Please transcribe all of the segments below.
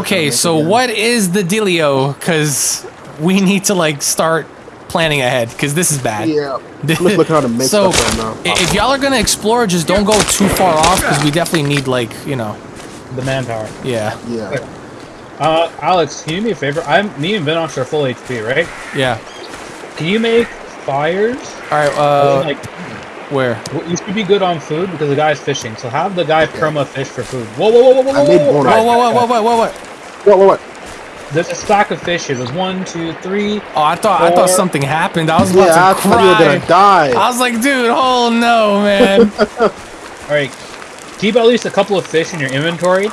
Okay, so what is the dealio? Because we need to like start planning ahead because this is bad. Yeah. I'm just how to make so stuff right now. if y'all are gonna explore, just don't go too far off because we definitely need like you know, The manpower. yeah, Yeah. Uh, Alex, can you do me a favor? I'm me and Vinox are full HP, right? yeah. Can you make fires? All right, uh, like, where? well, you should be good on food because the guy's fishing. So have the guy perma fish for food. Whoa, whoa, whoa, whoa, whoa, I whoa, made whoa, bone Whoa, whoa, whoa, whoa, whoa, whoa, whoa! What, what, what? There's a stack of fish here. There's one, two, three. Oh, I thought I thought something happened. I was about Yeah, I to thought you were gonna die. I was like, dude, oh no, man. All right, keep at least a couple of fish in your inventory.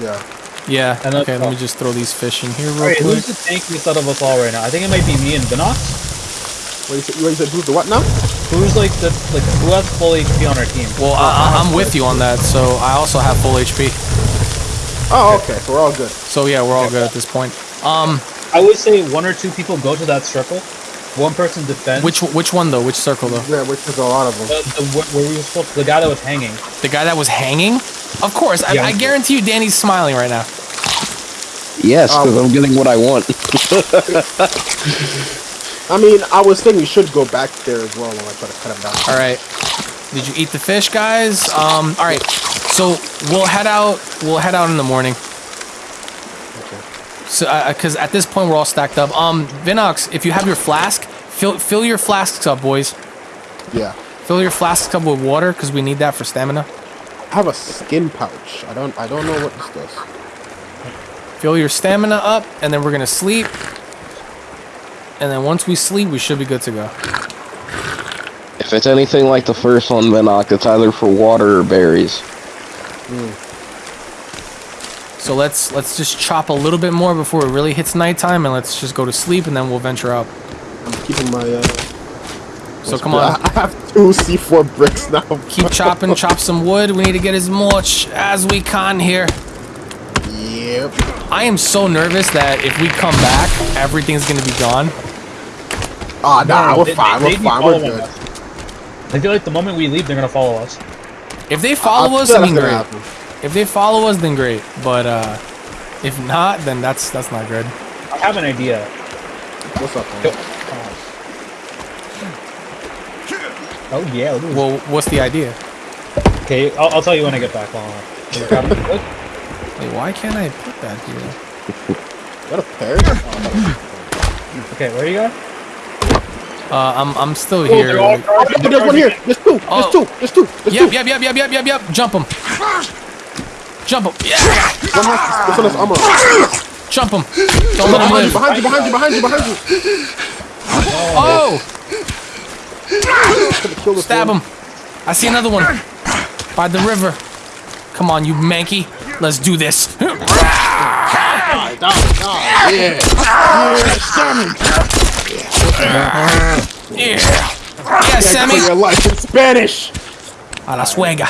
Yeah. yeah. And Okay, let all. me just throw these fish in here real right, quick. who's the tankiest out of us all right now? I think it might be me and Vinox. What you said? What you said? Who's the what now? Who's like the like who has full HP on our team? Well, I, I- I'm with you on that, so I also have full HP. Oh, okay. So we're all good. So yeah, we're all good at this point. Um, I would say one or two people go to that circle. One person defends. which which one though? Which circle though? Yeah, which is a lot of them. the, the where where we were supposed the guy that was hanging. The guy that was hanging? Of course, I, I guarantee you, Danny's smiling right now. Yes, because Um, I'm getting what I want. I mean, I was thinking we should go back there as well when I try to cut him down. All right. Did you eat the fish, guys? Um. All right. So we'll head out. We'll head out in the morning. Okay. So, because at this point we're all stacked up. Um, Vinox, if you have your flask, fill fill your flasks up, boys. Yeah. Fill your flasks up with water because we need that for stamina. I have a skin pouch. I don't. I don't know what this does. Fill your stamina up, and then we're gonna sleep. And then once we sleep, we should be good to go. If it's anything like the first one, Vinox, it's either for water or berries. So let's let's just chop a little bit more before it really hits nighttime, and let's just go to sleep, and then we'll venture out. I'm keeping my. Uh, So come on, I have two C4 bricks now. keep chopping, chop some wood. We need to get as much as we can here. Yep. I am so nervous that if we come back, everything's gonna be gone. Ah, nah, No, we're they- fine. they- We're fine. We're good. us. I feel like the moment we leave, they're gonna follow us. If they follow I us, feel I mean great. happen. If they follow us, then great. But uh, if not, then that's that's not good. I have an idea. What's up, man? Oh yeah, look at. Well, what's the idea? okay, I'll, I'll tell you when I get back. Hold on. You're grabbing the wood? Wait, why can't I put that here? that a pear? Okay, where you go? Uh, I'm I'm still Oh, here. they're all like- Oh, there's one here. There's two. Oh. There's two. There's two. There's Yep, two. yep, yep, yep, yep, yep, yep. Jump him. Jump him. Yeah. One has this one has armor. Jump him. Don't let him Behind you, live. behind you, behind you, behind you, behind you. Oh, Could've killed this stab one. him. I see another one by the river. Come on, you manky. Let's do this. Yeah. Yeah, For Sammy. your life in Spanish. A la suega.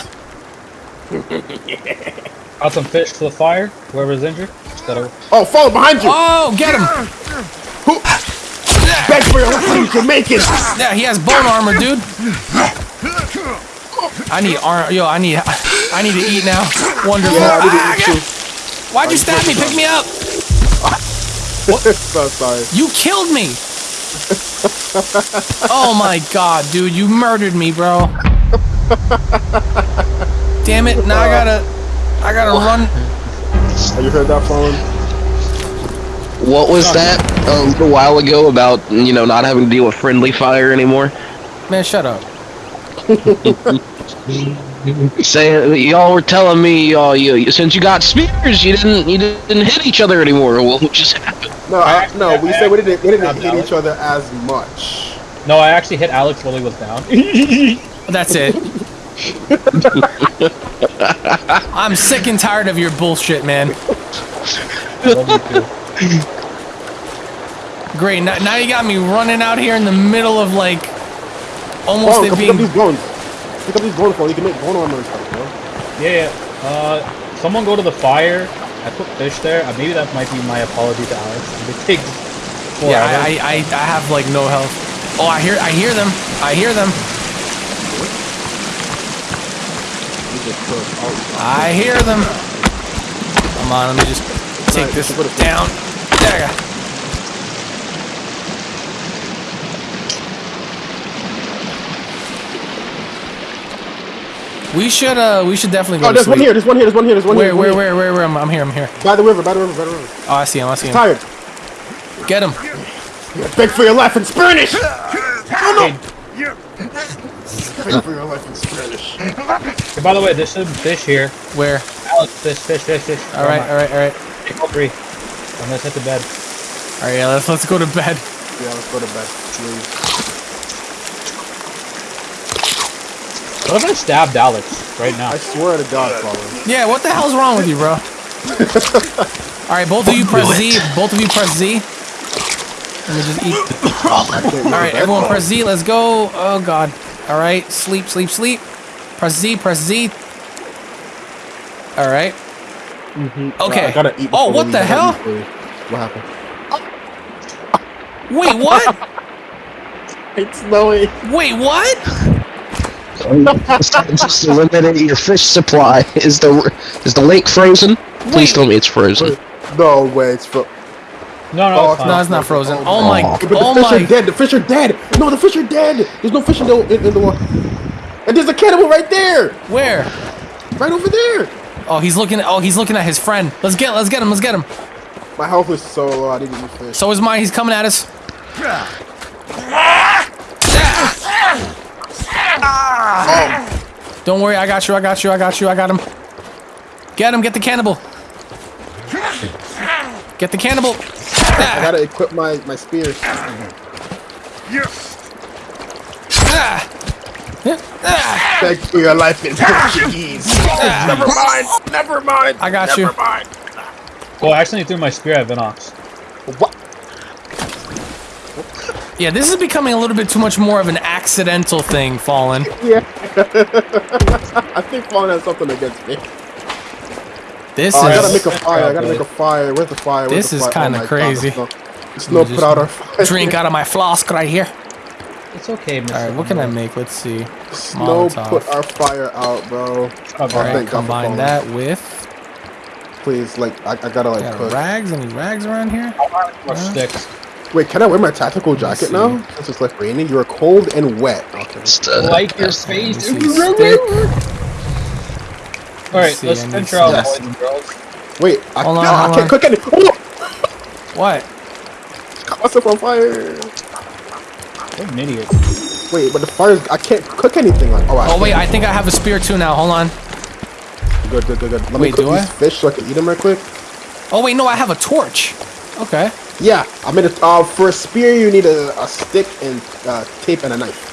Got some fish to the fire. Whoever's injured. Just gotta. Oh, follow behind you. Oh, get him. Who? Beg for your life, Jamaican. Yeah, he has bone armor, dude. I need armor. Yo, I need. I need to eat now. Wonderful. Yeah, I Ah, did it too. Why'd you stab me? Pick me up. so sorry. You killed me. Oh my god, dude, you murdered me, bro. Damn it! Now I gotta. I gotta run. Have you heard that phone? What was that a little while ago about, you know, not having to deal with friendly fire anymore? Man, shut up. Saying y'all were telling me, uh, you, since you got spears, you didn't you didn't hit each other anymore. Well, what just happened? No, I, no. We said we didn't. We didn't hit Alex. each other as much. No, I actually hit Alex while he was down. That's it. I'm sick and tired of your bullshit, man. Love you too. Great. Now, now you got me running out here in the middle of like almost Phone, it come pick up these bones. Pick up these bones, phone. You can make bone armor and stuff, bro. Yeah, yeah. Uh, someone go to the fire. I put fish there. Uh, maybe that might be my apology to Alex. It takes forever. Yeah, I, I, I, I have like no health. Oh, I hear, I hear them. I hear them. You just killed all- I hear them. Come on, let me just take Nice, this you put it- down. There. We should uh we should definitely go Oh, to there's one here. There's one here. There's one here. There's one Where here. where where where where I'm, I'm here I'm here. By the river. By the river. By the river. Oh I see him I see him. Tired. Get him. Beg for your life in Spanish. Oh no. Beg for your life in Spanish. Hey, by the way, there's some fish here. Where? Alex, fish, fish, fish, fish. All right all right all right. Take all three. And let's hit the bed. All right yeah let's let's go to bed. Yeah, let's go to bed. Please. What if I stabbed Alex right now? I swear to God, Father. Yeah what the hell's wrong with you bro? all right both of you press Z. Both of you press Z. Let me just eat. All right, everyone, press Z. Let's go. Oh God. All right, sleep, sleep, sleep. Press Z. Press Z. All right. Mm-hmm. Okay. I gotta eat. Oh, what the hell? gotta eat food. What happened? Wait, what? It's snowy. Wait, what? Just eliminate your fish supply. Is the is the lake frozen? Please tell me it's frozen. No way, it's fro- No, no, Oh, it's it's. No, it's not frozen. Oh, Oh my. no. But the Oh fish my. are dead. The fish are dead. No, the fish are dead. There's no fish in the in, in the water. And there's a cannibal right there. Where? Right over there. Oh, he's looking. Oh, he's looking at his friend. Let's get. Let's get him. Let's get him. My health is so low. I didn't eat fish. So is mine. He's coming at us. Ah. Don't worry. I got you. I got you. I got you. I got him. Get him. Get the cannibal. Get the cannibal. I gotta equip my my spears. Ah. Ah. Beg for your life in Portuguese. Never mind. Never mind. I got you. Never mind. Oh, I accidentally threw my spear at Vinox. What? Yeah, this is becoming a little bit too much more of an accidental thing, Fallen. Yeah. I think Fallen has something against me. This Oh, I gotta is make a fire. I gotta make a fire. Where's the fire? Where's This the is kinda oh my God, crazy. there's no- There's put out our fire. drink out of my flask right here. It's okay, Mr. All right, what can I make? Let's see. Snow Molotov. put our fire out, bro. Oh, All thank right, God for combine that with. Please, like, I, I gotta like Got cook. rags? Any rags around here? More sticks. Wait, can I wear my tactical jacket now? Since it's like raining, you're cold and wet. Okay. Just, uh, Like your Let face. see. Stick. Alright, let's I need venture out, boys and girls. Wait, I, Hold on, no, I can't cook any. Oh, What? caught myself on fire. What an idiot. Wait, but the fire's. I can't cook anything. Like, oh, I Oh wait. I think I have a spear too now. Hold on. Good, good, good, good. Let me Wait, cook do these I? fish so I can eat them right quick. Oh wait, no, I have a torch. Okay. Yeah, I mean. Uh, for a spear, you need a, a stick and uh, tape and a knife.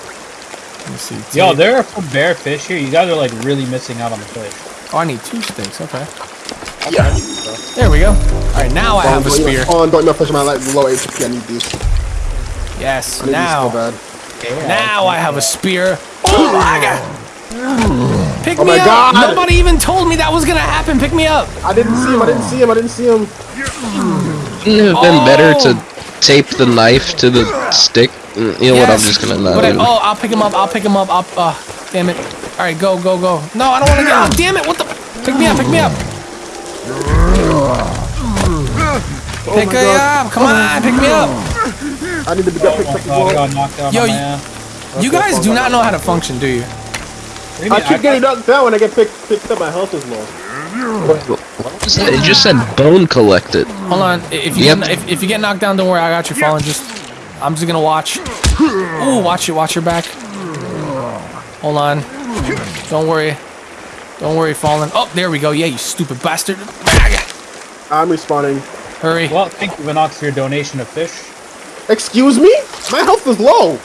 Let me see. Yo, there are some bare fish here. You guys are like really missing out on the fish. Oh, I need two sticks. Okay. Yeah. There we go. All right, now I have a spear. Oh, don't even fish my life low HP. I need these. Yes. I need these so Now, bad. now I have a spear. Oh my god. Pick Oh me my up. God. Nobody even told me that was gonna happen. Pick me up. I didn't see him. I didn't see him. I didn't see him. Wouldn't it have been better Oh. to tape the knife to the stick? Mm, You know what? I'm just gonna not. But I, oh, I'll pick him up. I'll pick him up. I'll, uh, damn it. All right, go, go, go. No, I don't want to get. Oh, damn it! What the? Pick me up. Pick me up. pick me up. Come on, pick me up. I need to be got picked Oh up my god, I well. got Yo, you- You guys do not know how to function, do you? What do you I mean? keep getting knocked down when I get picked picked up. My health is low. What was that? It just said bone collected. Hold on. If you Yep. get, if, if you get knocked down, don't worry. I got you Fallen. Just I'm just gonna watch. Ooh, watch it. Watch your back. Hold on. Don't worry. Don't worry, Fallen. Oh, there we go. Yeah, you stupid bastard. I'm respawning. Hurry. Well, thank you, Vinox, for your donation of fish. Excuse me? My health is low.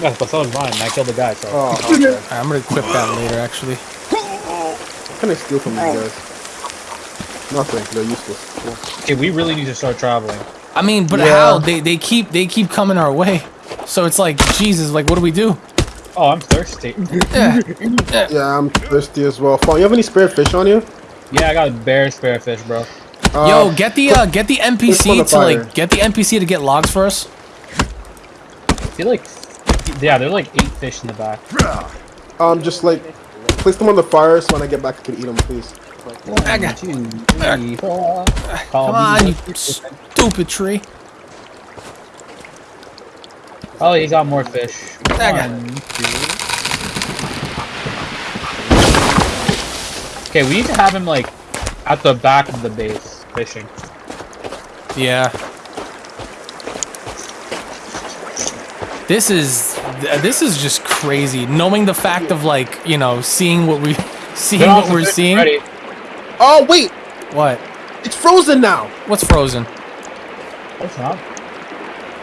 Yeah, but so is mine. and I killed the guy, so. Oh, okay. All right, I'm gonna equip that later, actually. What can I steal from these guys? Nothing. They're useless. Cool. Okay, we really need to start traveling. I mean, but Yeah. how? They they keep they keep coming our way. So it's like Jesus. Like, what do we do? Oh, I'm thirsty. Yeah. Yeah, I'm thirsty as well. Fawn, you have any spare fish on you? yeah, I got a bare spare fish, bro. Uh, Yo, get the uh, get the NPC on to like get the NPC to get logs for us. I feel like, yeah, there's like eight fish in the back. Um, just like place them on the fire so when I get back I can eat them, please. I got- Two, three, four. Come on, you stupid tree. Oh, he got more fish. I got- One, two. Okay, we need to have him like at the back of the base fishing. Yeah. This is th- this is just crazy. Knowing the fact of like you know seeing what we, seeing what we're seeing. already. Oh wait, What? it's frozen now. What's frozen? It's not.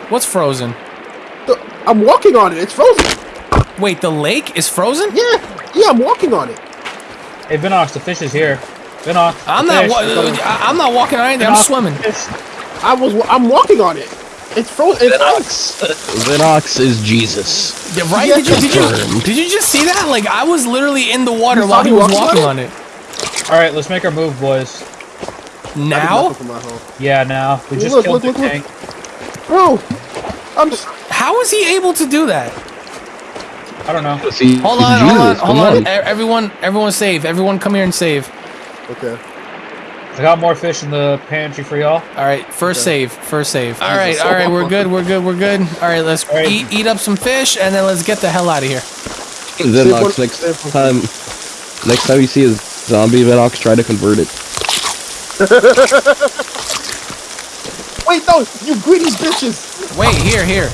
What's frozen? The- I'm walking on it. It's frozen. Wait, the lake is frozen? Yeah, yeah, I'm walking on it. Hey, Vinox, the fish is here. Vinox. I'm not. fish. Wa- I- I'm not walking on anything. I'm swimming. I was. I'm walking on it. It's frozen. It's ice. Vinox. Vinox is Jesus. Yeah, right? Yeah. Did you did you did you just see that? Like I was literally in the water You saw while he me was walking walking on on it. All right, let's make our move, boys. Now, nothing for my home. Yeah, now we just Look, killed look, the look, tank. Bro, I'm just. how is he able to do that? I don't know. See, Hold on, hold on, hold come on. E- Everyone, everyone, save. Everyone, come here and save. Okay. I got more fish in the pantry for y'all. All right, first Okay. save, first save. All right, all right, we're good, we're good, we're good. All right, let's All right. eat eat up some fish and then let's get the hell out of here. Vinox, uh, next time, next time you see a zombie, Vinox, try to convert it. Wait, no, you greedy bitches. Wait, here, here.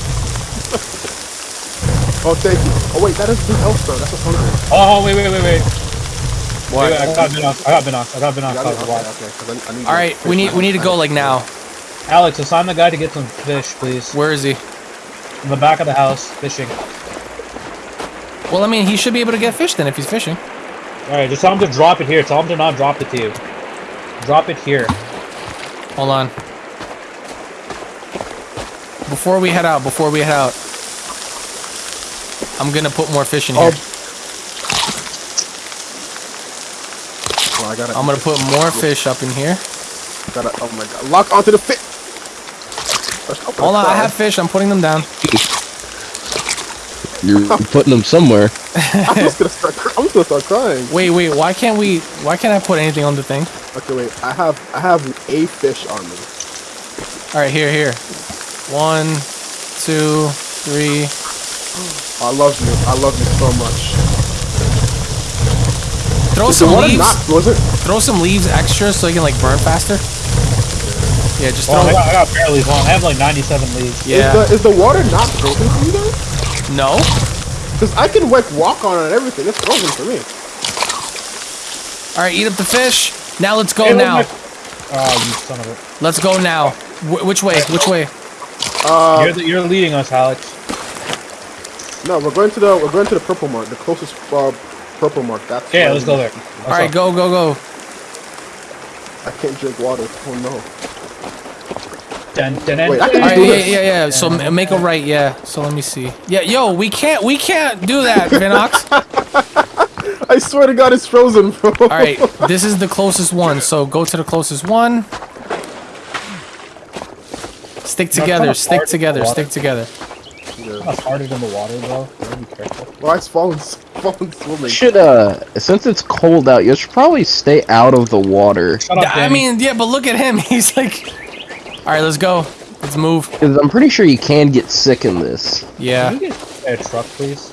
Oh, thank you. Oh wait, that is the else though. That's what's hungry. Oh, wait, wait, wait, wait. What? Wait, I got Vinox. I got Vinox. I got You got it? Vinox. Okay, okay. 'cause I, I need All to right, fish we need we need to go like now. Alex, assign the guy to get some fish, please. Where is he? In the back of the house, fishing. Well, I mean, he should be able to get fish then if he's fishing. All right, just tell him to drop it here. Tell him to not drop it to you. Drop it here. Hold on. Before we head out, before we head out, I'm gonna put more fish in oh, here. Oh. Oh, I gotta. I'm gonna put more fish up in here. Gotta. Oh my god. Lock onto the fish. Hold on, I have fish. I'm putting them down. You're putting them somewhere. I'm just gonna start. cr- I'm just gonna start crying. Wait, wait. Why can't we? Why can't I put anything on the thing? Okay, wait. I have. I have a fish on me. All right, here, here. One, two, three. I love you. I love you so much. Throw Is some water leaves. not frozen? Throw some leaves extra so you can like burn faster. Yeah, just Oh, throw. I got, I got barely one. I have like 97 leaves. Yeah. Is the, is the water not frozen for you guys? No. Because I can like walk on it and everything. It's frozen for me. All right, eat up the fish. Now let's go Hey, now. my- Oh, you son of a. Let's go now. Wh- which way? Which way? Uh, you're, the, you're leading us, Alex. no, we're going to the we're going to the purple mark, the closest uh, purple mark. That's Okay, let's go there. All right, go, go, go. I can't drink water. Oh no. Dun, dun, dun, Wait, I can All right, do yeah, this. yeah, yeah. So m- make a right, yeah. So let me see. Yeah, yo, we can't, we can't do that, Vinox. I swear to God, it's frozen, bro. All right, this is the closest one. So go to the closest one. Stick together, stick together, stick together. That's harder than the water, bro. You gotta be careful. Why is falling falling swimming? Should uh, since it's cold out, you should probably stay out of the water. Shut up, I mean, yeah, but look at him. He's like, all right, let's go. Let's move. Because I'm pretty sure you can get sick in this. Yeah, Can you get a truck, please?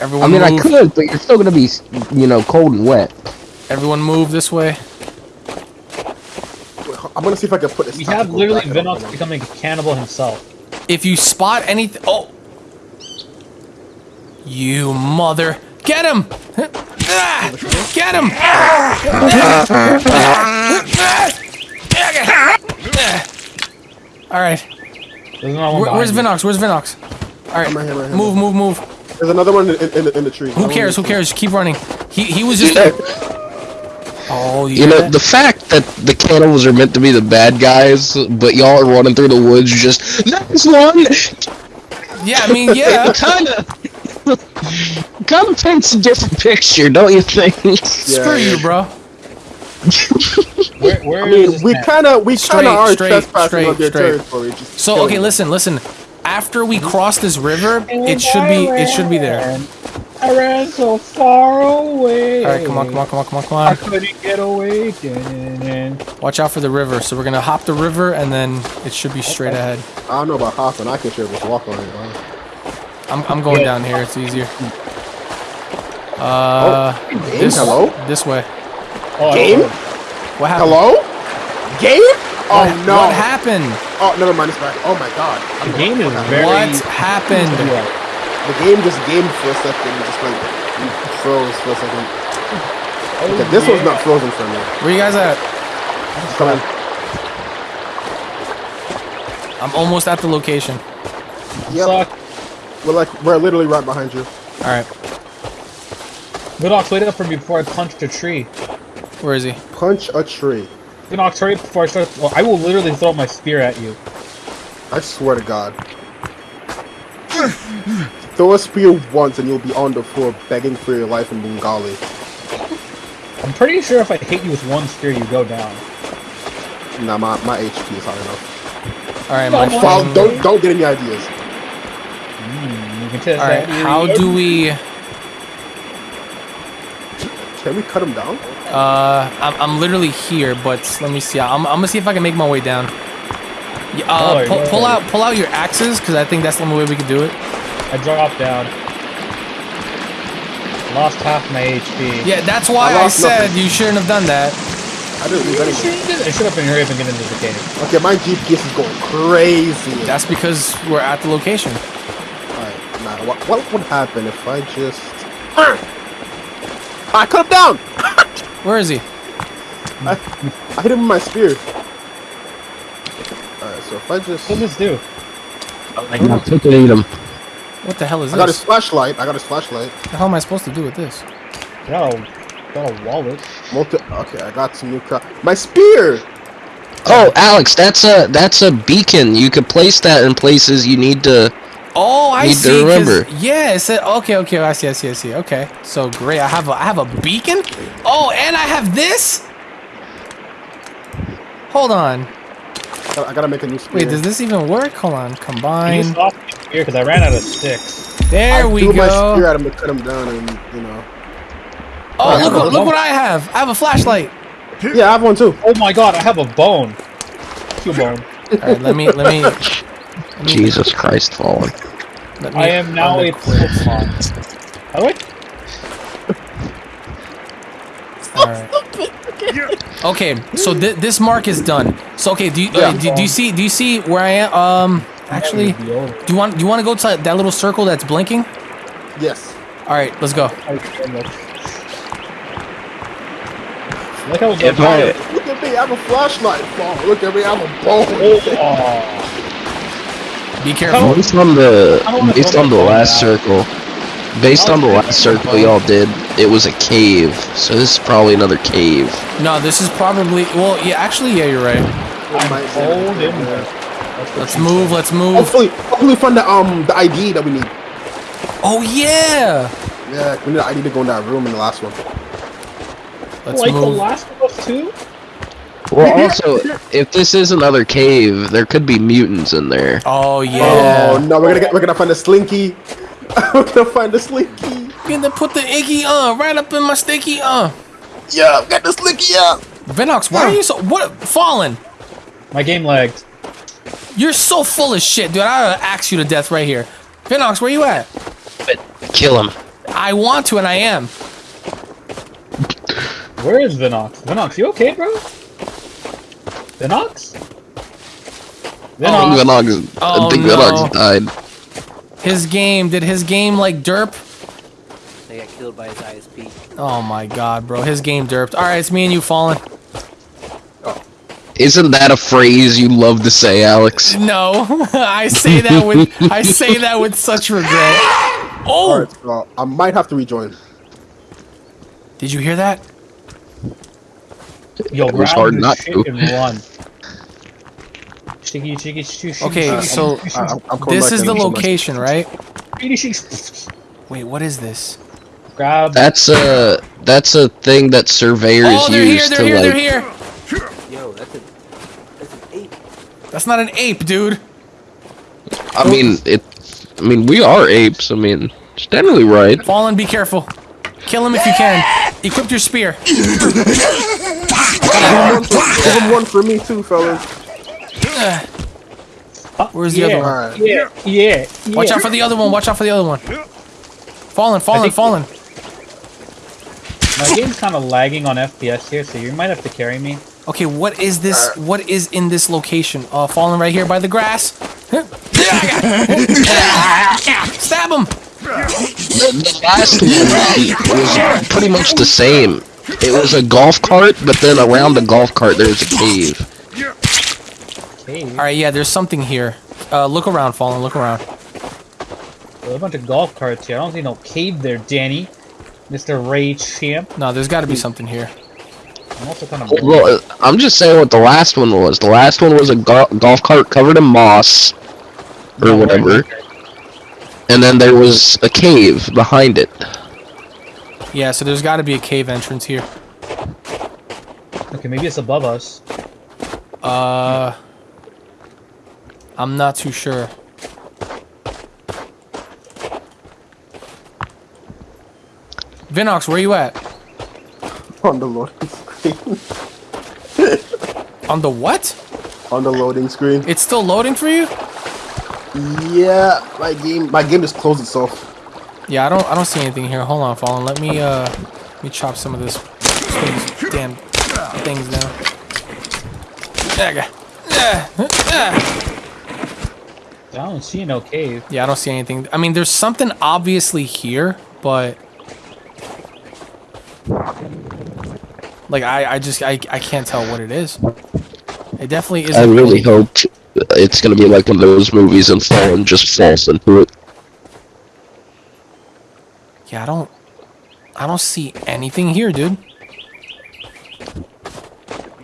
Everyone. I everyone mean, I could, but you're still gonna be, you know, cold and wet. Everyone move this way. I'm gonna see if I can put this. We have literally Vinox becoming a cannibal himself. If you spot anything, oh, you mother, get him! Get him! All right, There's no one Where, where's Vinox? Where's Vinox? All right, right here, right move, move, move. There's another one in, in, in the tree. Who cares? Who cares? Keep running. He he was just. Oh, you, You know, the fact that the cannibals are meant to be the bad guys, but y'all are running through the woods just, nice one! Yeah, I mean, yeah. Kinda, kinda paints a different picture, don't you think? Screw you, bro. Where, where I mean, we kind of we kind of are straight, trespassing straight, on their straight. territory. So okay, them. listen, listen. After we cross this river, it should be it should be there. I ran so far away. All right, come on, come on, come on, come on, come I on. couldn't get away. Watch out for the river. So we're gonna hop the river, and then it should be straight ahead. I don't know about hopping. I can sure just walk on it. Bro. I'm, I'm going Yeah. down here. It's easier. Uh, Game? this, Hello? this way. Oh, I Game? What happened? Hello? Game? Oh What, no! What happened? Oh, never mind. It's back. Oh my god. The game is very. What happened? Yeah. The game just gamed for a second. and Just like froze for a second. Oh, Okay, this one's not frozen for me. Where you guys at? Come on. I'm almost at the location. Yep. Suck. We're like we're literally right behind you. All right. Vinox, wait up for me before I punched a tree. Where is he? Punch a tree. Vinox, hurry up before I start. Well, I will literally throw my spear at you. I swear to God. Throw a spear once and you'll be on the floor begging for your life in Bengali. I'm pretty sure if I hit you with one spear, you go down. Nah, my, my HP is high enough. All right, my Come. Well, don't don't get any ideas. Mm, you can test All right, that. how do we? Can we cut him down? Uh, I'm, I'm literally here, but let me see. I'm, I'm gonna see if I can make my way down. Yeah, Uh, Oh, pull, pull out pull out your axes, because I think that's the only way we can do it. I dropped down. Lost half my HP. Yeah, that's why I I, said nothing. you shouldn't have done that. I didn't lose I should have been hurry up and get into the cave. Okay, my GPS is going crazy. That's because we're at the location. Alright, nah, what, what would happen if I just... I cut him down! Where is he? I hit him with my spear. Alright, so if I just... What does this do? I took and eat him. What the hell is this? I got his flashlight. I got his flashlight. What the hell am I supposed to do with this? Got a, got a wallet. Multi okay, I got some new crap. My spear! Oh, Alex, that's a that's a beacon. You could place that in places you need to. Oh, I Need to remember. Yeah, it said okay, okay. I see, I see, I see. Okay, so great. I have a, I have a beacon. Oh, and I have this. Hold on. I gotta, make a new spear. Wait, does this even work? Hold on. I Combine. just lost spear because I ran out of sticks. There I we threw my spear go. at him to cut him down and, you know. Oh, Yeah, look, what, look what I have. I have a flashlight. Yeah, I have one too. Oh my god, I have a bone. Two bone. All right, let me, let me, let me, Jesus Christ, fallen. me I am now a unequip. Pokemon. By the way, All right. Okay, so th this mark is done. So okay, do you, Yeah. uh, do, do you see do you see where I am? Um, actually, do you want do you want to go to that little circle that's blinking? Yes. All right, let's go. Look how If I, Look at me, I have a flashlight. Oh, look at me, I have a bone. Oh, Be careful. based on the I based on the last circle, based on the last circle y'all did, it was a cave. So this is probably another cave. No, this is probably well. Yeah, actually, yeah, you're right. I'm Might- in there. Let's move. said. Let's move. Hopefully, hopefully find the um the ID that we need. Oh yeah. Yeah, we need the ID to go in that room in the last one. Let's like the last of us too? Well, also, if this is another cave, there could be mutants in there. Oh yeah. Oh no, we're gonna get we're gonna find a slinky. we're gonna find a slinky. Gonna put the icky on uh, right up in my sticky on. Yeah, I've got the slinky up. Vinox, why are you so what? Fallen. My game lagged. You're so full of shit, dude. I axe you to death right here. Vinox, where you at? Kill him. I want to, and I am. Where is Vinox? Vinox, you okay, bro? Vinox? Oh, I think oh, Vinox? Venox, Oh, I think no. Vinox died. His game. Did his game like derp? They got killed by his ISP. Oh my god, bro. His game derped. All right, it's me and you, Fallen. Oh. Isn't that a phrase you love to say, Alex? No, I say that with I say that with such regret. Oh, Alright, so I might have to rejoin. did you hear that? Yo, It was hard this not to. run. Okay, sticky, so sticky, I- I'm, I'm this is the I'm coming back. location, right? sticky, sticky. Wait, what is this? Grab. That's a that's a thing that surveyors Oh, they're here. use They're to here. like. They're here. Yo, that's a that's an ape. That's not an ape, dude. I mean, it. I mean, we are apes. I mean, Steadily right. Fallen, be careful. Kill him if you can. Equip your spear. Give him one for me too, fellas. Uh, where's the yeah, other one? Yeah, yeah, yeah. Watch out for the other one. Watch out for the other one. Fallen, fallen, fallen. My game's kind of lagging on FPS here, so you might have to carry me. Okay, what is this? What is in this location? Uh, fallen right here by the grass. Stab him! The, the last one was pretty much the same. It was a golf cart, but then around the golf cart there's a cave. Hey, All right, yeah, there's something here. Uh, look around, fallen. Look around. there's a bunch of golf carts here. I don't see no cave there, Danny. Mr. Rage Champ. No, there's got to be something here. I'm also kind of. Well, I'm just saying what the last one was. The last one was a go- golf cart covered in moss or whatever, and then there was a cave behind it. Yeah, so there's got to be a cave entrance here. Okay, maybe it's above us. Uh, I'm not too sure. Vinox, where you at? On the loading screen. On the what? On the loading screen. It's still loading for you? Yeah, my game my game just closed itself. Yeah, I don't I don't see anything here. Hold on, Fallen. Let me uh let me chop some of this things, damn things down. Yeah, yeah, yeah. I don't see no cave. Yeah, I don't see anything. I mean, there's something obviously here, but like I I just I I can't tell what it is. It definitely isn't. I really hoped it's gonna be like one of those movies and Fallen just falls into it. Yeah, I don't I don't see anything here, dude.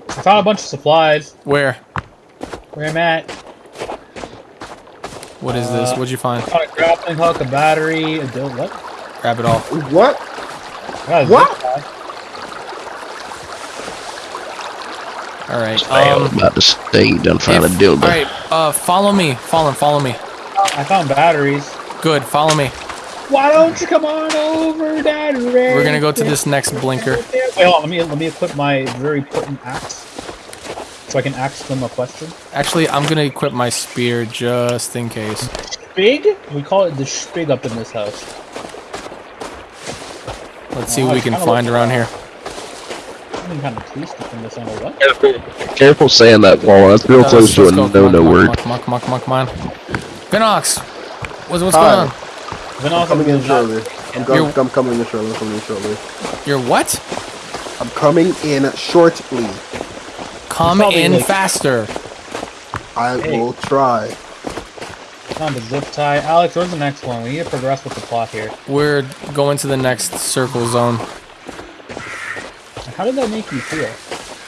I found a bunch of supplies. Where? Where I'm at. What is this? Uh, What'd you find? Found a grappling hook, a battery, a dil- what? Grab it all. What? Got a What? zip tie. All right. I was Um, about to say you done found a if- dildo. all right. Uh, follow me. Fallen, follow me. I found batteries. Good. Follow me. Why don't you come on over, Daddy? We're gonna go to this next blinker. Wait, hold on. Let me let me equip my very potent axe, so I can ask them a question. Actually, I'm gonna equip my spear just in case. Big? We call it the spig up in this house. Let's see what we can find around here. I'm kind of pleased from this angle. What? Careful, careful saying that, Fallen. That's real Uh, close to a let's go. Come on, no-no word. Come on, come on, come on, come on. Vinox, what's what's Hi. going on? Then also Coming in shortly. I'm, com- You're- I'm coming in shortly. I'm coming in shortly. You're what? I'm coming in shortly. Come in like- faster. I Hey. will try. found a zip tie. Alex, where's the next one? We need to progress with the plot here. We're going to the next circle zone. How did that make you feel?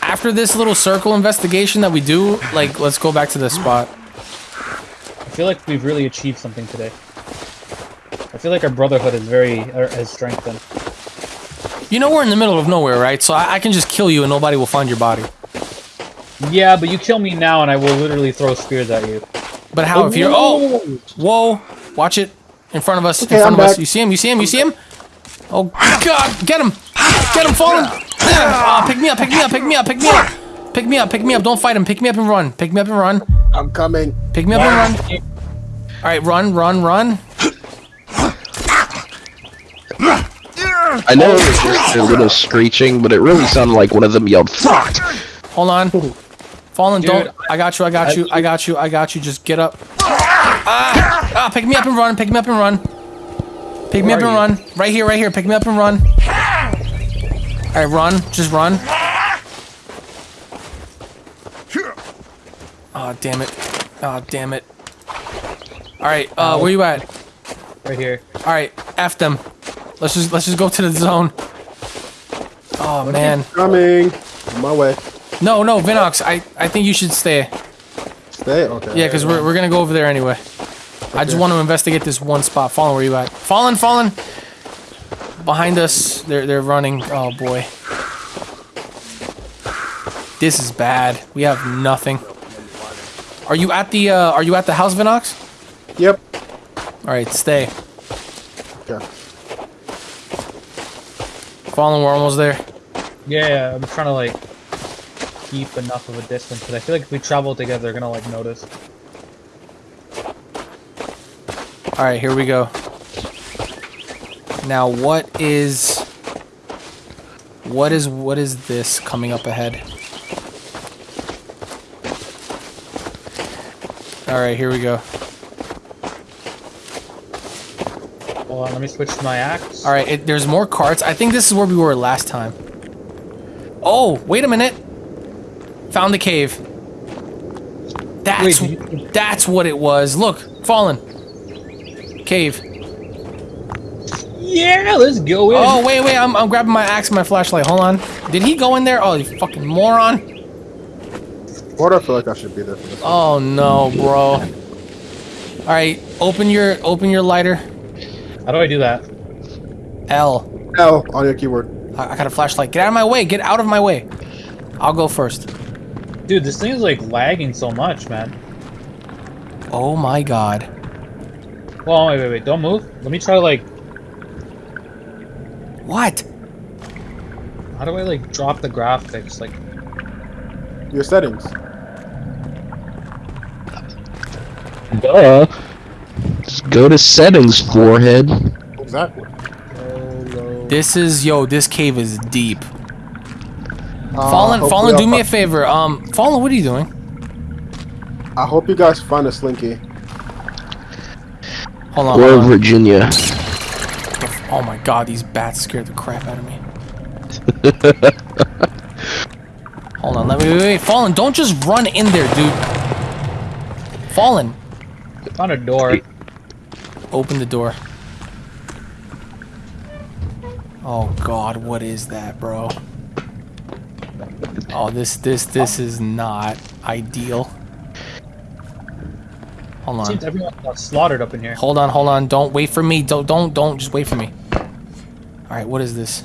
After this little circle investigation that we do, like, let's go back to this spot. I feel like we've really achieved something today. I feel like our brotherhood is very er, has strengthened. You know we're in the middle of nowhere, right? So I, I can just kill you and nobody will find your body. Yeah, but you kill me now, and I will literally throw spears at you. But how if you're oh whoa watch it in front of us Okay, in front I'm of us you see him you see him you see him oh god get him get him Fallen Ah, pick me up pick me up pick me up pick me up. Pick me up pick me up. Don't fight him. Pick me up and run. Pick me up and run. I'm coming. pick me up and run. All right run run run. I know it was just a little screeching, but it really sounded like one of them yelled "fuck." hold on. Fallen Dude, don't I got you I got you I got you I got you. Just get up. Ah, ah pick me up and run pick me up and run. Pick me up and are run. Right here right here. Pick me up and run all right run just run Oh damn it! Oh damn it! All right, uh, where you at? Right here. All right, f them. Let's just let's just go to the zone. Oh man, Coming. On my way. no no Vinox, I I think you should stay. Stay. Okay. Yeah, because we're we're gonna go over there anyway. I just want to investigate this one spot. Fallen, where you at? Fallen, fallen. Behind us, they're they're running. Oh boy, this is bad. We have nothing. Are you at the uh, Are you at the house, Vinox? Yep. All right, stay. Okay. Fallen, we're almost there. Yeah, I'm trying to like keep enough of a distance because I feel like if we travel together, they're gonna like notice. All right, here we go. Now, what is what is what is this coming up ahead? All right, here we go. Hold on, let me switch to my axe. All right, there's more carts. I think this is where we were last time. Oh, wait a minute. Found the cave. That's Wait, that's what it was. Look, fallen. Cave. Yeah, let's go in. Oh, wait, wait. I'm, I'm grabbing my axe and my flashlight. Hold on. Did he go in there? Oh, you fucking moron. Why do I feel like I should be there for this? Oh no, bro. All right, open your open your lighter. How do I do that? L. L on your keyboard. I, I got a flashlight. Get out of my way. Get out of my way. I'll go first. Dude, this thing is like lagging so much, man. Oh my god. Well, wait, wait, wait. Don't move. Let me try to like. What? How do I like drop the graphics? Like, Your settings. Duh. Just go to settings, forehead. Exactly. low, This is yo. This cave is deep. Uh, Fallen, Fallen, do me a favor. Um, Fallen, what are you doing? I hope you guys find a slinky. Hold on. Or Hold on. Virginia. Oh my god, these bats scared the crap out of me. Hold on, let me wait, wait, wait. Fallen, don't just run in there, dude. Fallen, found a door. open the door. Oh god, what is that, bro? Oh, this, this, this is not ideal. Hold on. Seems everyone got slaughtered up in here. Hold on, hold on. Don't wait for me. Don't, don't, don't. Just wait for me. All right, what is this?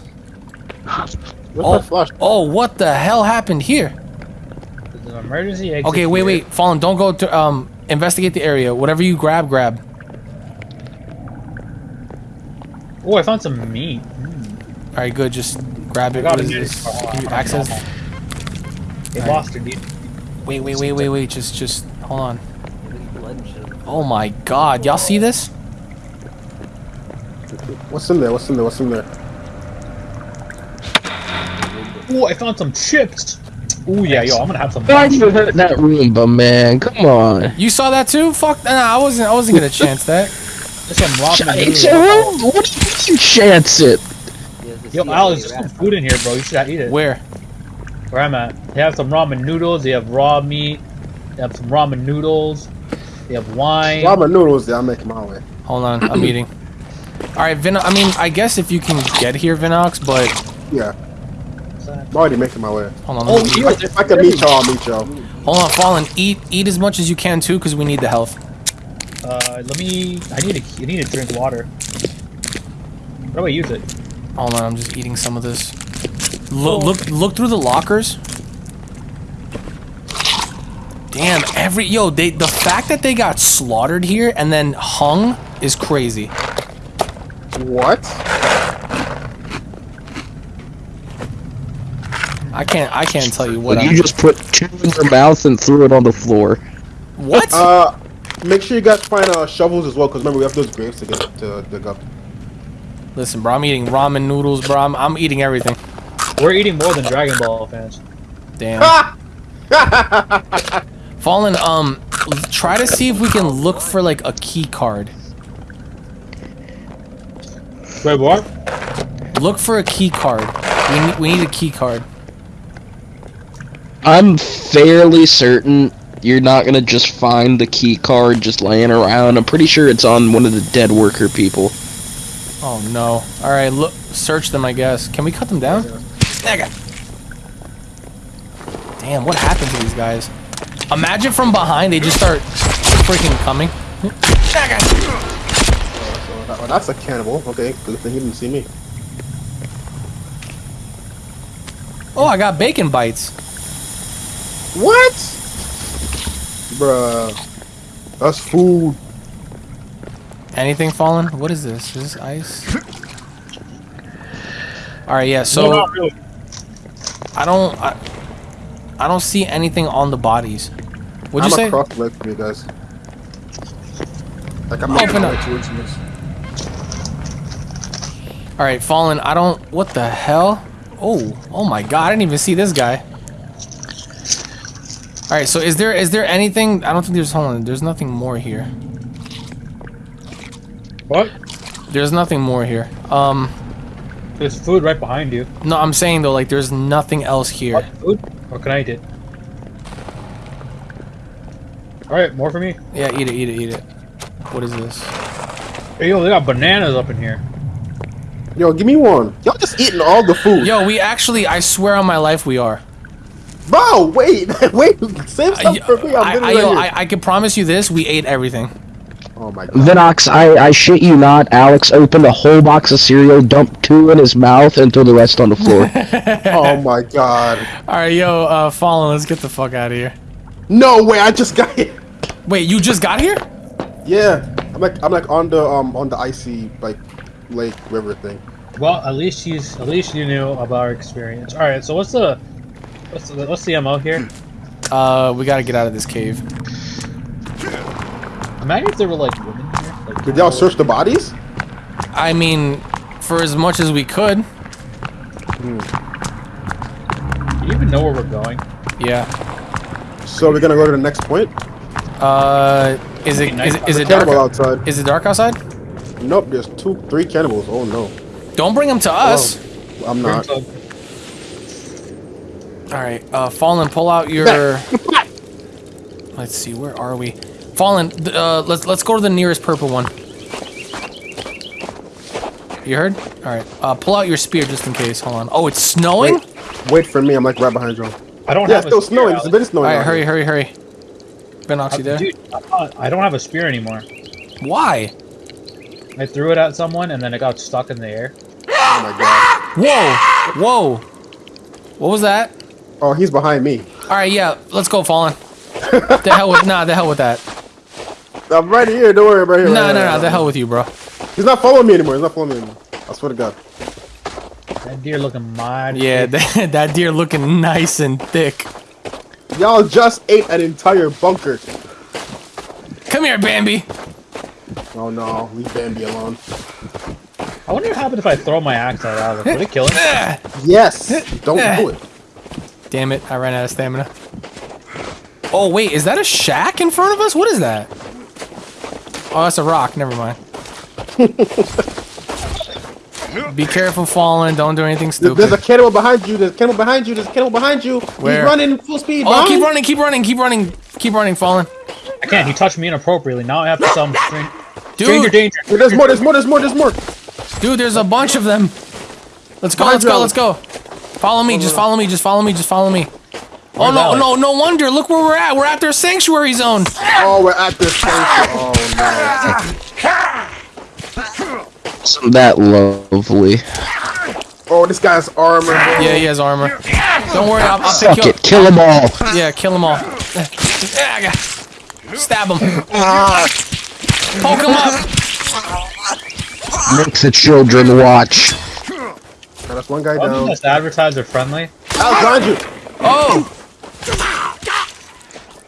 Where's Oh, my oh, what the hell happened here? An emergency exit. Okay, wait, here. wait. Fallen, don't go to, um, investigate the area. Whatever you grab, grab. Oh, I found some meat. All right, good. Just grab it. I got What it. is this? Give you access. They Alright. lost her, dude. Wait, wait, wait, wait, wait. Just, just, hold on. Blood and shit. Oh my god. Y'all see this? What's in there? What's in there? What's in there? Oh, I found some chips. Oh yeah, yo, I'm gonna have some. Why'd you hurt that Roomba, man? Come on. You saw that too? Fuck. Nah, I wasn't, I wasn't gonna chance that. There's some ramen Chance noodles. What do you mean chance it? He has the Yo, CIA Al, there's some food in here, bro. You should eat it. Where? Where I'm at. They have some ramen noodles. They have raw meat. They have some ramen noodles. They have wine. Ramen noodles. Yeah, I'm making my way. Hold on. I'm eating. All right, Vin. I mean, I guess if you can get here, Vinox, but Yeah, I'm already making my way. hold on. Oh, let me- yo, If I can meet y'all, I'll meet y'all. Hold on, Fallen. Eat, eat as much as you can too, because we need the health. Uh, let me. I need to. I need to drink water. How do I use it? Hold on, I'm just eating some of this. Look, look, look through the lockers. Damn, every yo, they the fact that they got slaughtered here and then hung is crazy. What? I can't, I can't tell you what. Like I'm, you just put two in your mouth and threw it on the floor. what? Uh, make sure you guys find uh, shovels as well, because remember we have those graves to get to dig up. Listen, bro, I'm eating ramen noodles, bro. I'm, I'm eating everything. We're eating more than Dragon Ball fans. Damn. Fallen, um, try to see if we can look for like a key card. Wait, what? Look for a key card. We need, we need a key card. I'm fairly certain you're not gonna just find the key card just laying around. I'm pretty sure it's on one of the dead worker people. Oh no. Alright, look search them I guess. Can we cut them down? Nigga. Damn, what happened to these guys? Imagine from behind they just start freaking coming. Nigga. Oh, that's a cannibal. Okay, good thing he didn't see me. Oh, I got bacon bites. What? Bruh. That's food. Anything fallen? What is this? Is this ice? All right, yeah. So not really. I don't, I, I don't see anything on the bodies. What'd I'm you say? across the ledge from you guys. Like I'm Open making my up. way towards you guys. All right, fallen. I don't. What the hell? Oh, oh my God! I didn't even see this guy. All right, so is there is there anything? I don't think there's. Hold on. There's nothing more here. What? There's nothing more here. Um, There's food right behind you. no, I'm saying though, like there's nothing else here. What food? Or can I eat it? Alright, more for me. Yeah, eat it, eat it, eat it. What is this? Hey, yo, they got bananas up in here. Yo, give me one. Y'all just eating all the food. Yo, we actually, I swear on my life, we are. Bro, wait, wait. Save I, some for me. I'm I, literally I, yo, right I, I can promise you this: we ate everything. Oh my god. Vinox, I, I shit you not, Alex opened a whole box of cereal, dumped two in his mouth, and threw the rest on the floor. Oh my god. All right, yo, uh, Fallen, let's get the fuck out of here. No way, I just got here. Wait, you just got here? Yeah. I'm like I'm like on the um on the icy like lake river thing. Well, at least he's at least you knew about our experience. Alright, so what's the what's the what's the MO here? Uh, we gotta get out of this cave. Imagine if there were like women here. Like, Did y'all search the bodies? I mean, for as much as we could. Do you even know where we're going? Yeah. So we're gonna go to the next point. Uh, is it is it, is it dark? Outside. Is it dark outside? Nope, there's two, three cannibals. Oh no. Don't bring them to us. I'm not. All right, uh, Fallen, pull out your. Let's see, where are we? Fallen, uh, let's let's go to the nearest purple one. You heard? All right, uh, pull out your spear just in case. Hold on. Oh, it's snowing. Wait, wait for me. I'm like right behind you. I don't Yeah, have it's still a spear, snowing. It's Alex. been snowing. All right, hurry, hurry, hurry. Vinox, you there? Dude, I don't have a spear anymore. Why? I threw it at someone and then it got stuck in the air. Oh my god. Whoa, whoa. What was that? Oh, he's behind me. All right, yeah, let's go, Fallen. the hell with nah, the hell with that. I'm right here. Don't worry about here. No, right, no, right, no, the hell with you, bro. He's not following me anymore. He's not following me anymore. I swear to God. That deer looking mighty. Yeah, thick. that, that deer looking nice and thick. Y'all just ate an entire bunker. Come here, Bambi. Oh no, leave Bambi alone. I wonder what happened if I throw my axe at Alex. Would it kill him? Yes. Don't do it. Damn it, I ran out of stamina. Oh, wait, is that a shack in front of us? What is that? Oh, that's a rock. Never mind. Be careful Fallen. Don't do anything stupid. There's a cannibal behind you. There's a cannibal behind you. There's a cannibal behind you. Where? He's running full speed. Oh, keep running, keep running, keep running, keep running, Fallen. I can't. He touched me inappropriately. Now I have to some string. Stranger Dude, danger. Hey, There's more. There's more. There's more. There's more. dude, there's a bunch of them. Let's go, let's go, let's go. Follow me, just follow me, just follow me, just follow me. Oh no, no, no wonder. Look where we're at. We're at their sanctuary zone. Oh, we're at this sanctuary. Oh Isn't that lovely? Oh, this guy's armor. Bro. Yeah, he has armor. Don't worry, I'll, I'll Fuck pick it, kill them all. Yeah, kill them all. Stab him. Poke him up. Make the children watch. Now, That's one guy Why down. this advertiser friendly? Alex, behind you. Oh.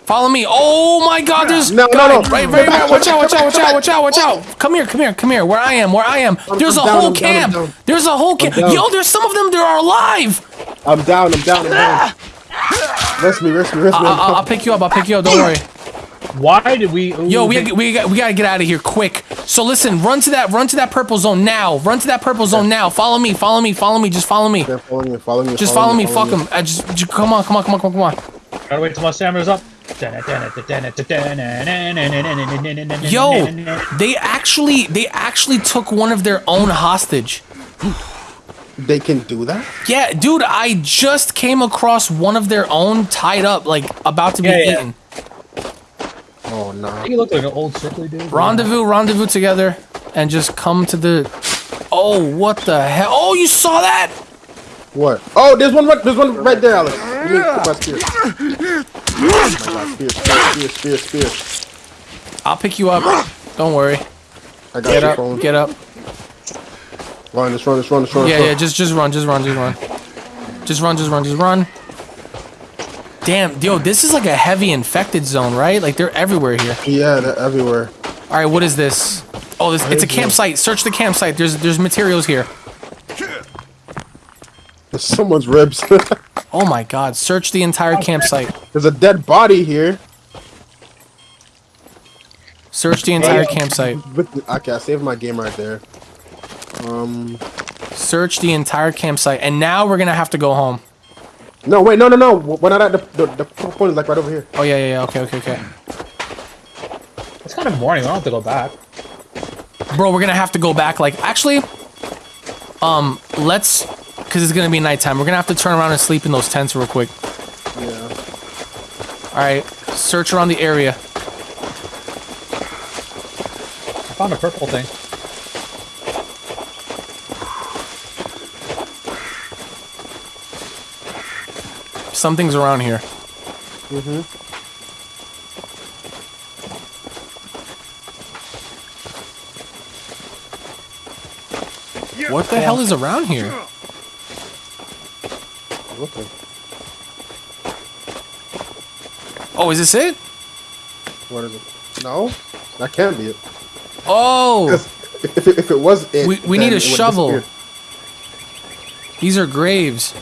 Follow me. Oh my God, there's No, no, guy no. right, right, right. Watch out, watch out, watch out, watch out, watch out. Come here, come here, come here. Where I am, where I am. There's a I'm down, whole I'm camp. down. There's a whole camp. Yo, there's some of them that are alive. I'm down. I'm down. I'm down. Rest me. Rest me. Rest me. I'll, I'll, I'll pick you up. I'll pick you up. Don't worry. Why did we? Ooh, Yo, we they- we got we gotta get out of here quick. So listen, run to that run to that purple zone now. Run to that purple zone now. Follow me. Follow me. Follow me. Just follow me. They're following you. Following you. Just follow me. Fuck them. I just, just come on. Come on. Come on. Come on. Come on. Gotta wait till my stamina's up. Yo, they actually they actually took one of their own hostage. They can do that. Yeah, dude, I just came across one of their own tied up, like about to be Yeah, yeah. eaten. Oh no. You look like an old sickly dude. Rendezvous, rendezvous together, and just come to the. Oh, what the hell? Oh, you saw that? What? Oh, there's one. Right, there's one right there, Alex. Let me put my spear. Oh my God, spear, spear, spear, spear, spear. I'll pick you up. Don't worry. I got Get you, up, phone. get up. Run, let's run, let's run, let's run. Yeah, let's yeah, run. just just run, just run, just run. Just run, just run, just run. Damn, yo, this is like a heavy infected zone, right? Like they're everywhere here. Yeah, they're everywhere. All right, what is this? Oh, this it's a campsite. Search the campsite. There's there's materials here. There's someone's ribs. Oh my god, search the entire campsite. There's a dead body here. Search the entire campsite. Okay, I saved my game right there. Um, Search the entire campsite. And now we're gonna have to go home. No, wait, no, no, no. We're not at the the, the point is like right over here. Oh yeah, yeah, yeah. Okay, okay, okay. It's kind of morning. I don't have to go back. Bro, we're gonna have to go back. Like, actually, um, let's, cause it's gonna be nighttime. We're gonna have to turn around and sleep in those tents real quick. Yeah. All right, search around the area. I found a purple thing. Something's around here. Mm-hmm. What the hell is around here? Okay. Oh, is this it? What is it? No, that can't be it. Oh! If, if, it, if it was it, We- we need a shovel. these are graves.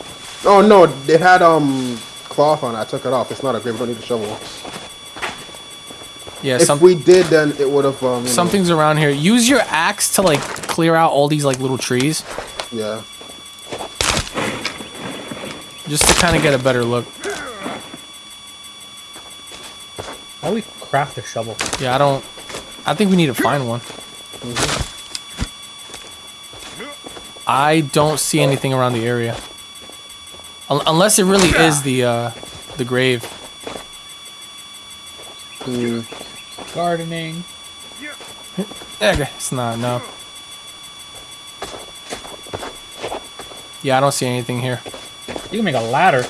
Oh no, it had um cloth on it. I took it off. It's not a grave. We don't need a shovel. Yeah, If some, we did, then it would have um. you know, something's around here. Use your axe to like clear out all these like little trees, Yeah. just to kind of get a better look. How do we craft a shovel? Yeah, I don't. I think we need to find one. I don't see anything around the area, Un- unless it really is the uh, the grave. Mm, Gardening. Eh, It's not. No. Yeah, I don't see anything here. You can make a ladder.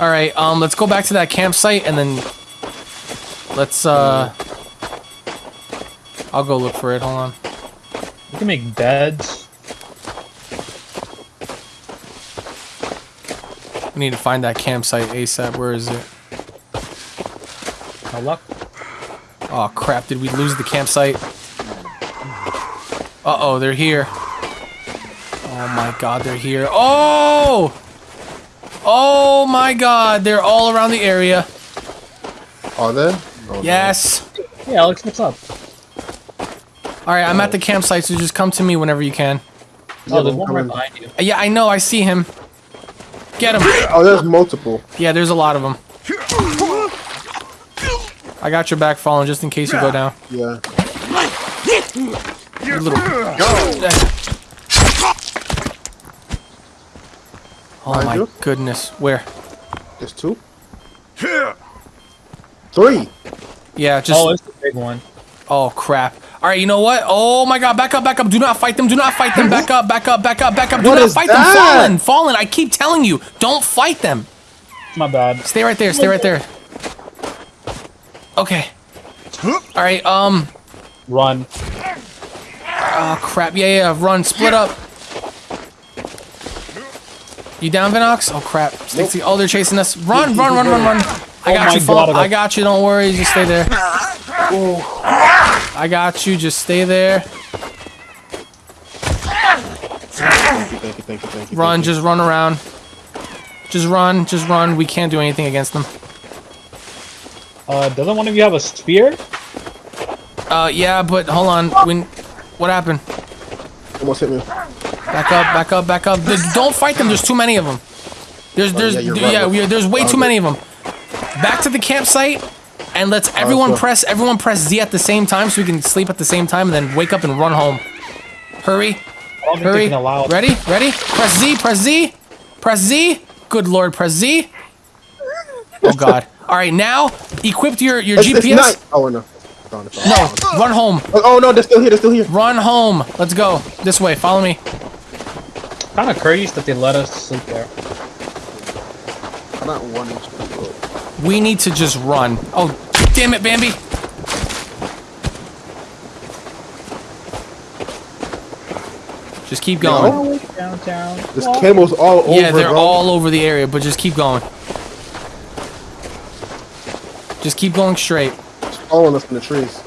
All right, um, let's go back to that campsite and then let's uh, I'll go look for it. Hold on. You can make beds. Need to find that campsite ASAP. Where is it? No luck. Oh crap! Did we lose the campsite? Uh oh, they're here. Oh my god, they're here. Oh! Oh my god, they're all around the area. are they? Oh, no. Yes. Hey, Alex, what's up? All right, I'm at the campsite, so just come to me whenever you can. Yeah, Oh, there's one right behind you. Yeah, I know. I see him. Get him. Oh, there's multiple. Yeah, there's a lot of them. I got your back Fallen just in case you go down. Yeah. You little. Oh Behind my you? goodness. Where? There's two. Three. Yeah, just. Oh, it's the big one. Oh crap. All right, you know what? Oh my god, back up, back up. Do not fight them. Do not fight them. Back up, back up, back up, back up. Do What not is fight that? them. Fallen, fallen. I keep telling you, don't fight them. My bad. Stay right there. Stay right there. Okay. All right. Um. Run. Oh crap. Yeah, yeah. Run. Split up. You down, Vinox? Oh crap. Stixie. Oh, they're chasing us. Run, run, run, run, run. I Oh got my you, God, Fallen. I got- I got you. Don't worry. Just stay there. I got you. Just stay there. Thank you, thank you, thank you, thank you. Run, thank you. just run around. Just run, just run. We can't do anything against them. Uh, doesn't one of you have a spear? Uh, yeah, but hold on. When, what happened? Almost hit me. Back up, back up, back up. Th- Don't fight them. There's too many of them. There's, there's, Oh, yeah, yeah, you're right. we- there's way too many of them. Back to the campsite, and let's everyone go. press, everyone press Z at the same time, so we can sleep at the same time, and then wake up and run home. Hurry, I don't think they hurry. can allow it. Ready, ready. Press Z, press Z, press Z. Good lord, press Z. Oh god. All right, now equip your your It's, it's GPS. night. Oh no. No, run home. Oh, oh no, they're still here. They're still here. Run home. Let's go. This way. Follow me. Kind of courteous that they let us sleep there. I'm not one inch. We need to just run. Oh, damn it, Bambi. Just keep going. All. This camel's all over. Yeah, they're bro. all over the area, but just keep going. Just keep going straight. It's following us in the trees.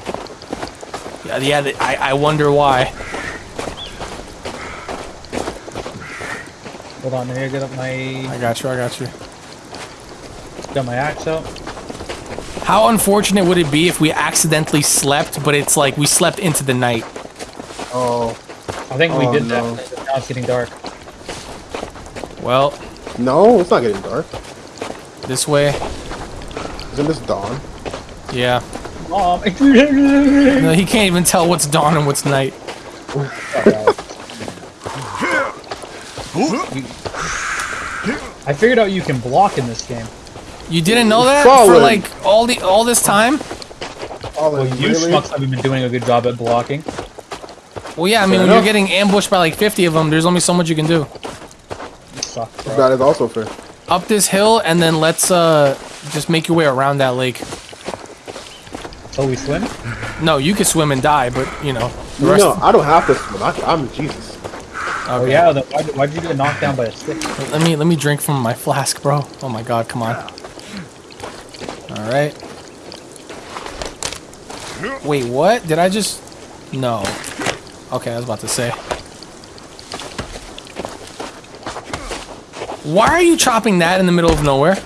Yeah, yeah. I, I wonder why. Hold on, here. Get up my. I got you. I got you got my axe out. How unfortunate would it be if we accidentally slept, but it's like we slept into the night? Oh I think we Oh, did no. that. Now it's getting dark. Well, no, it's not getting dark. this way. Isn't this dawn? Yeah. Mom. No, he can't even tell what's dawn and what's night. I figured out you can block in this game. You didn't know that for like all the all this time? Oh, Well, you really? schmucks haven't been doing a good job at blocking. Well, yeah. I mean, Fair when you're enough. getting ambushed by like 50 of them, there's only so much you can do. You suck. That is also fair. Up this hill, and then let's uh just make your way around that lake. So we swim? No, you could swim and die, but you know the rest. No, I don't have to swim. I, I'm Jesus. Oh yeah, then why why'd you get knocked down by a stick? Let me let me drink from my flask, bro. Oh my god, come on. All right. Wait, what? Did I just? No. Okay, I was about to say. Why are you chopping that in the middle of nowhere?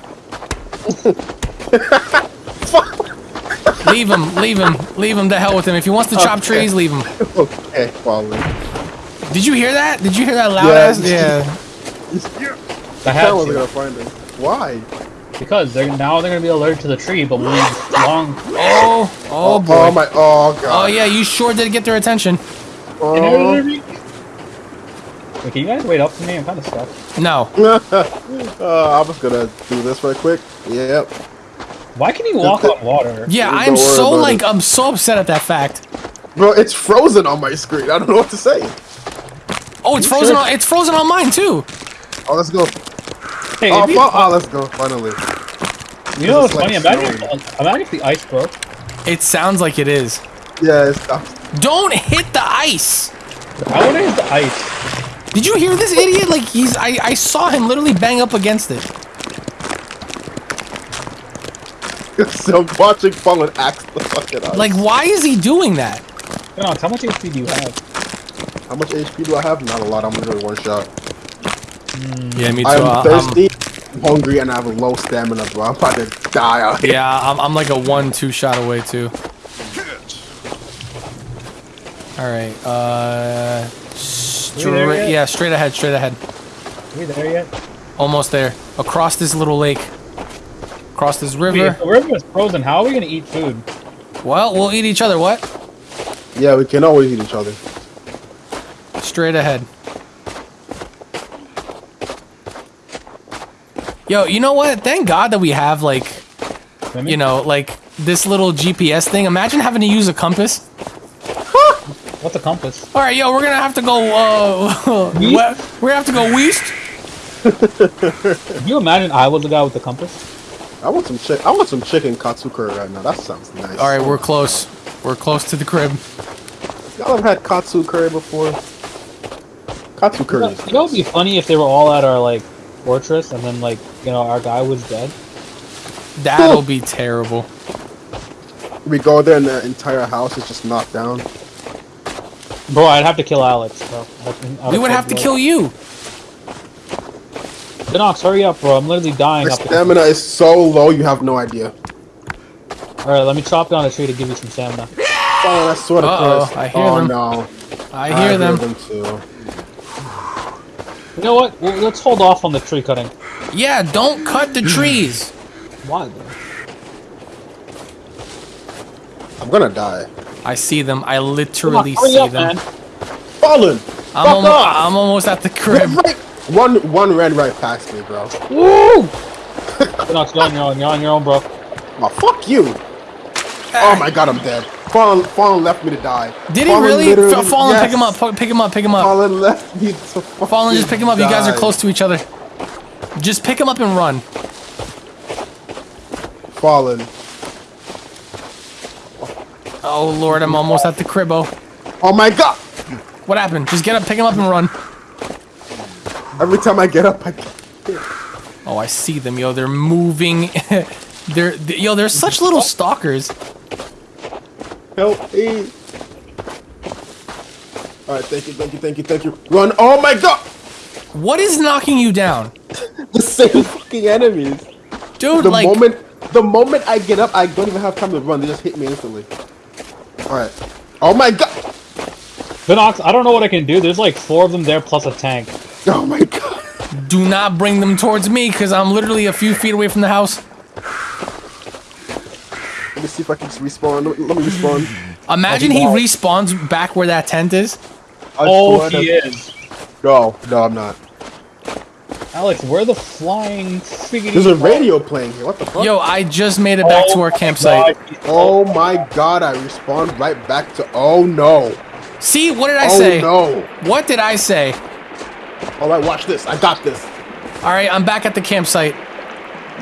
leave him, leave him, leave him. to hell with him. If he wants to chop Okay. trees, leave him. okay, following. Did you hear that? Did you hear that loud Yeah. ass? Yeah. I I had wasn't to, gonna find him. Why? Because they're now they're gonna be allergic to the tree, but we long Oh, oh boy. Oh my. Oh Oh yeah, you sure did get their attention. Oh. Wait, can you guys wait up for me? I'm kind of stuck. No. uh, I was gonna do this right quick. Yep. Why can you walk on water? Yeah, Don't I'm so like it. I'm so upset at that fact. Bro, it's frozen on my screen. I don't know what to say. Oh, it's You frozen. sure? On, it's frozen on mine too. Oh, let's go. Hey, Oh, if you, oh, let's go. Finally. You know what's it's like funny? Imagine, if, imagine if the ice broke. It sounds like it is. Yeah, it's Don't hit the ice. I wonder if the ice. Did you hear this idiot? Like he's I I saw him literally bang up against it. so watching Fallen axe the fucking ice. Like why is he doing that? Knox, how much HP do you have? how much HP do I have? Not a lot. I'm gonna do one shot. Yeah, me too. I'm Uh, thirsty, I'm hungry, and I have low stamina, bro. I'm about to die out here. yeah, I'm, I'm like a one-two shot away too. All right. Uh, straight. Yeah, straight ahead. Straight ahead. Are we there yet? Almost there. Across this little lake. Across this Wait, river. if the river is frozen, how are we gonna eat food? Well, we'll eat each other. What? Yeah, we can always eat each other. Straight ahead. Yo, you know what? Thank God that we have like, you know, like this little GPS thing. Imagine having to use a compass. What's a compass? All right, yo, we're gonna have to go. Uh, we- we're gonna have to go west. Can you imagine I was the guy with the compass? I want some chick. I want some chicken katsu curry right now. That sounds nice. All right, we're close. We're close to the crib. Y'all have had katsu curry before? Katsu You curry. know, is you know it'd be funny if they were all at our like fortress and then like you know our guy was dead. That'll be terrible. We go there and the entire house is just knocked down. Bro, I'd have to kill Alex. Bro. I'd- I'd We would have to kill you. Denox, hurry up, bro. I'm literally dying My up here. stamina is so low, you have no idea. Alright, let me chop down a tree to give you some stamina. Oh, that's sort of Uh-oh. I hear oh, them. no. I hear them. too. You know what? Well, let's hold off on the tree cutting. Yeah, don't cut the hmm. trees. Why though? I'm gonna die. I see them. I Come on, literally see up, them. man. Fallen! I'm, Fuck almo- off! I'm almost at the crib. Right- One, one ran right past me, bro. Woo! Denox, you're on your own. You're on your own, bro. Oh, fuck you! Ah. Oh my god, I'm dead. Fallen, Fallen left me to die. Did he really? Fallen, yes. pick him up. Pick him up. Pick him up. Fallen left me to Fallen, just pick him up. You guys are close to each other. Just pick him up and run. Fallen. Oh lord, I'm almost at the cribbo. Oh my god! What happened? Just get up, pick him up, and run. Every time I get up, I Oh, I see them, yo. They're moving. they're, they- yo. They're such little stalkers. help me. All right, thank you, thank you, thank you, thank you. Run! Oh my god! What is knocking you down, The same fucking enemies. dude? The like, moment, the moment I get up, I don't even have time to run. They just hit me instantly. All right. Oh my god! Vinox, I don't know what I can do. There's like four of them there plus a tank. Oh my god! do not bring them towards me, cause I'm literally a few feet away from the house. Let me see if I can just respawn. Let me, let me respawn. Imagine he respawns back where that tent is. I Oh, he is. No, no, I'm not. Alex, where the flying friggin' There's a radio playing here. What the fuck? Yo, I just made it back to our campsite. Oh my god! I respawned right back to. Oh no! See, what did I oh say? no! What did I say? All right, watch this. I got this. All right, I'm back at the campsite.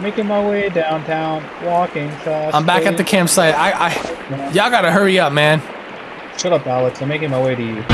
Making my way downtown, walking fast. I'm back at the campsite. I, I, y'all gotta hurry up, man. Shut up, Alex. I'm making my way to you.